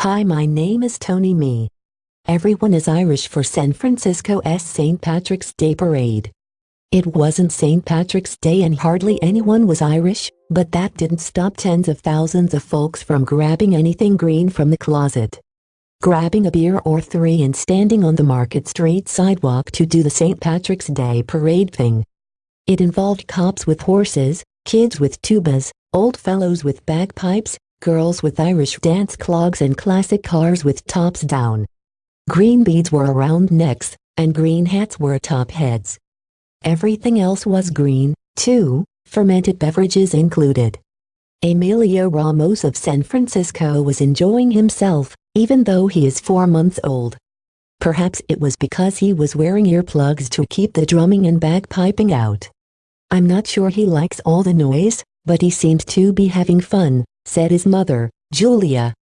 Hi my name is Tony Me. Everyone is Irish for San Francisco's St. Patrick's Day Parade. It wasn't St. Patrick's Day and hardly anyone was Irish, but that didn't stop tens of thousands of folks from grabbing anything green from the closet. Grabbing a beer or three and standing on the Market Street sidewalk to do the St. Patrick's Day parade thing. It involved cops with horses, kids with tubas, old fellows with bagpipes, girls with Irish dance clogs and classic cars with tops down. Green beads were around necks, and green hats were atop heads. Everything else was green, too, fermented beverages included. Emilio Ramos of San Francisco was enjoying himself, even though he is four months old. Perhaps it was because he was wearing earplugs to keep the drumming and bagpiping out. I'm not sure he likes all the noise, but he seemed to be having fun, said his mother, Julia.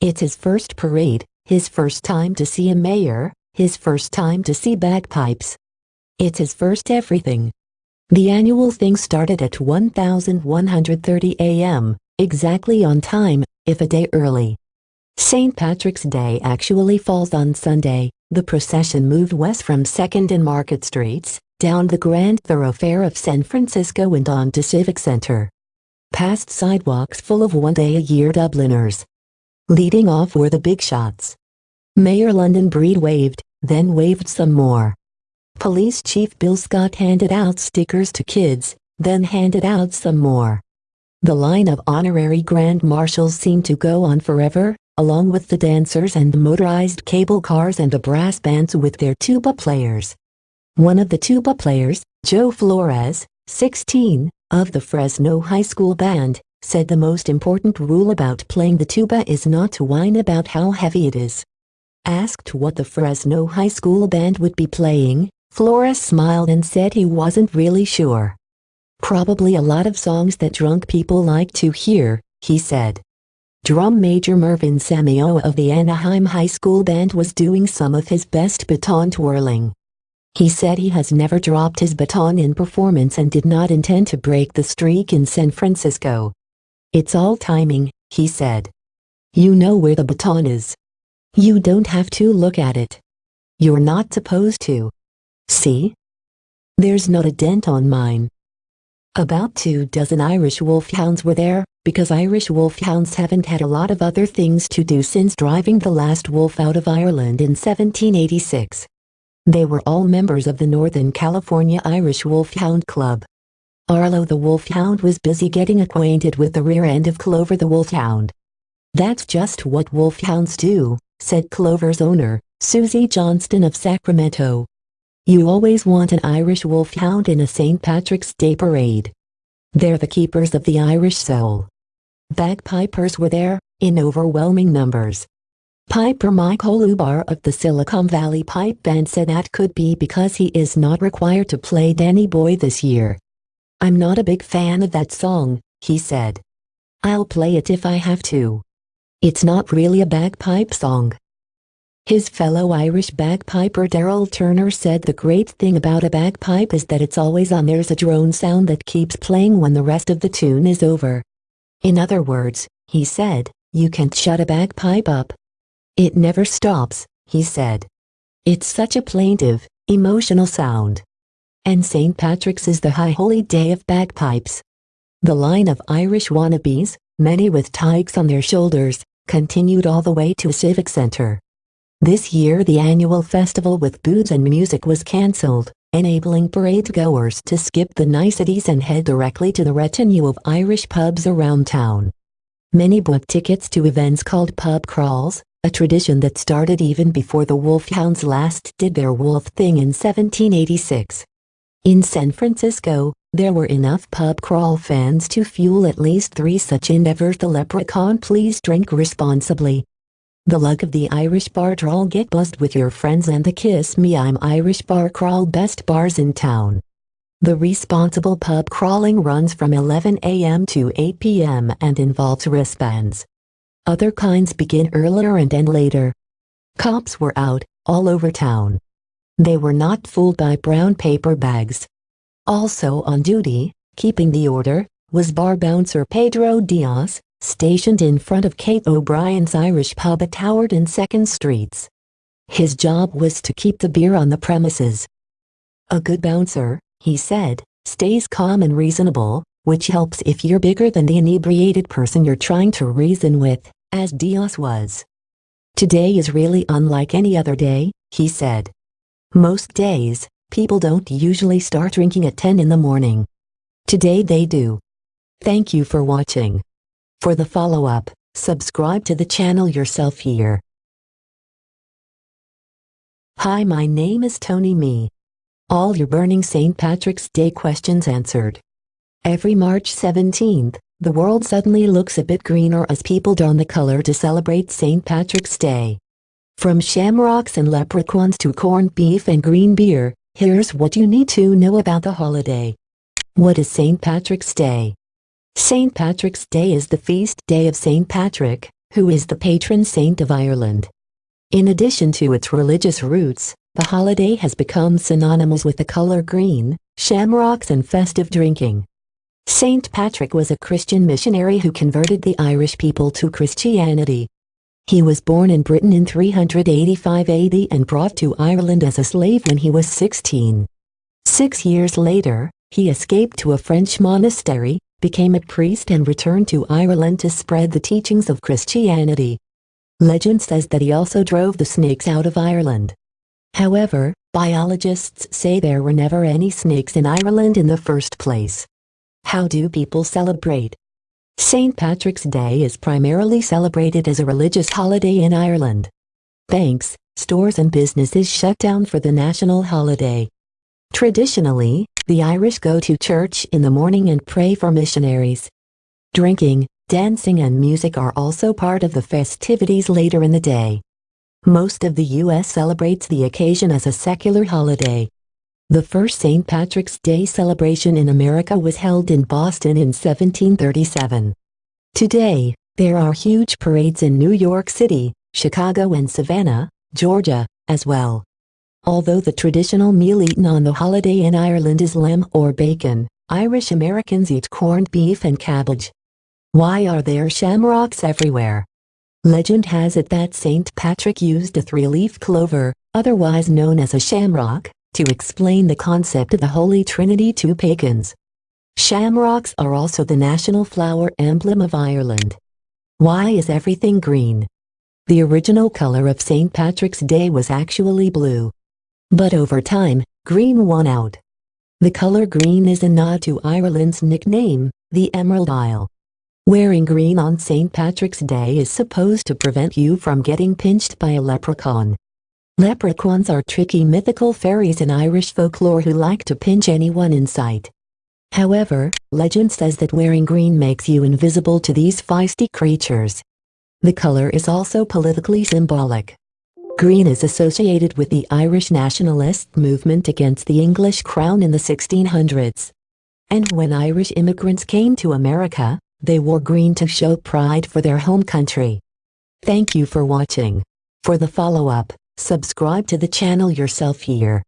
It's his first parade, his first time to see a mayor, his first time to see bagpipes. It's his first everything. The annual thing started at 1130 a.m., exactly on time, if a day early. St. Patrick's Day actually falls on Sunday. The procession moved west from 2nd and Market Streets, down the grand thoroughfare of San Francisco and on to Civic Center. Past sidewalks full of one-day-a-year Dubliners, Leading off were the big shots. Mayor London Breed waved, then waved some more. Police Chief Bill Scott handed out stickers to kids, then handed out some more. The line of honorary grand marshals seemed to go on forever, along with the dancers and the motorized cable cars and the brass bands with their tuba players. One of the tuba players, Joe Flores, 16, of the Fresno High School Band, said the most important rule about playing the tuba is not to whine about how heavy it is. Asked what the Fresno High School band would be playing, Flores smiled and said he wasn't really sure. Probably a lot of songs that drunk people like to hear, he said. Drum Major Mervin Samio of the Anaheim High School Band was doing some of his best baton twirling. He said he has never dropped his baton in performance and did not intend to break the streak in San Francisco. It's all timing, he said. You know where the baton is. You don't have to look at it. You're not supposed to. See? There's not a dent on mine. About two dozen Irish wolfhounds were there, because Irish wolfhounds haven't had a lot of other things to do since driving the last wolf out of Ireland in 1786. They were all members of the Northern California Irish Wolfhound Club. Arlo the wolfhound was busy getting acquainted with the rear end of Clover the wolfhound. That's just what wolfhounds do, said Clover's owner, Susie Johnston of Sacramento. You always want an Irish wolfhound in a St. Patrick's Day parade. They're the keepers of the Irish soul. Bagpipers were there, in overwhelming numbers. Piper Michael Holubar of the Silicon Valley Pipe Band said that could be because he is not required to play Danny Boy this year. I'm not a big fan of that song, he said. I'll play it if I have to. It's not really a bagpipe song. His fellow Irish bagpiper Daryl Turner said the great thing about a bagpipe is that it's always on there's a drone sound that keeps playing when the rest of the tune is over. In other words, he said, you can't shut a bagpipe up. It never stops, he said. It's such a plaintive, emotional sound and St. Patrick's is the high holy day of bagpipes. The line of Irish wannabes, many with tykes on their shoulders, continued all the way to Civic Center. This year the annual festival with booze and music was cancelled, enabling parade goers to skip the niceties and head directly to the retinue of Irish pubs around town. Many booked tickets to events called pub crawls, a tradition that started even before the Wolfhounds last did their wolf thing in 1786. In San Francisco, there were enough pub crawl fans to fuel at least three such endeavors the leprechaun please drink responsibly. The luck of the Irish bar crawl get buzzed with your friends and the Kiss Me I'm Irish bar crawl best bars in town. The responsible pub crawling runs from 11 a.m. to 8 p.m. and involves wristbands. Other kinds begin earlier and end later. Cops were out, all over town. They were not fooled by brown paper bags. Also on duty, keeping the order, was bar bouncer Pedro Diaz, stationed in front of Kate O'Brien's Irish pub at Howard and 2nd Streets. His job was to keep the beer on the premises. A good bouncer, he said, stays calm and reasonable, which helps if you're bigger than the inebriated person you're trying to reason with, as Diaz was. Today is really unlike any other day, he said. Most days, people don't usually start drinking at 10 in the morning. Today they do. Thank you for watching. For the follow-up, subscribe to the channel yourself here. Hi my name is Tony Me. All your burning St. Patrick's Day questions answered. Every March 17th, the world suddenly looks a bit greener as people don the color to celebrate St. Patrick's Day. From shamrocks and leprechauns to corned beef and green beer, here's what you need to know about the holiday. What is St. Patrick's Day? St. Patrick's Day is the feast day of St. Patrick, who is the patron saint of Ireland. In addition to its religious roots, the holiday has become synonymous with the color green, shamrocks and festive drinking. St. Patrick was a Christian missionary who converted the Irish people to Christianity. He was born in Britain in 385 AD and brought to Ireland as a slave when he was 16. Six years later, he escaped to a French monastery, became a priest and returned to Ireland to spread the teachings of Christianity. Legend says that he also drove the snakes out of Ireland. However, biologists say there were never any snakes in Ireland in the first place. How do people celebrate? St. Patrick's Day is primarily celebrated as a religious holiday in Ireland. Banks, stores and businesses shut down for the national holiday. Traditionally, the Irish go to church in the morning and pray for missionaries. Drinking, dancing and music are also part of the festivities later in the day. Most of the U.S. celebrates the occasion as a secular holiday. The first St. Patrick's Day celebration in America was held in Boston in 1737. Today, there are huge parades in New York City, Chicago and Savannah, Georgia, as well. Although the traditional meal eaten on the holiday in Ireland is lamb or bacon, Irish Americans eat corned beef and cabbage. Why are there shamrocks everywhere? Legend has it that St. Patrick used a three-leaf clover, otherwise known as a shamrock, to explain the concept of the Holy Trinity to pagans. Shamrocks are also the national flower emblem of Ireland. Why is everything green? The original color of St. Patrick's Day was actually blue. But over time, green won out. The color green is a nod to Ireland's nickname, the Emerald Isle. Wearing green on St. Patrick's Day is supposed to prevent you from getting pinched by a leprechaun. Leprechauns are tricky mythical fairies in Irish folklore who like to pinch anyone in sight. However, legend says that wearing green makes you invisible to these feisty creatures. The color is also politically symbolic. Green is associated with the Irish nationalist movement against the English crown in the 1600s. And when Irish immigrants came to America, they wore green to show pride for their home country. Thank you for watching. For the follow-up, subscribe to the channel yourself here.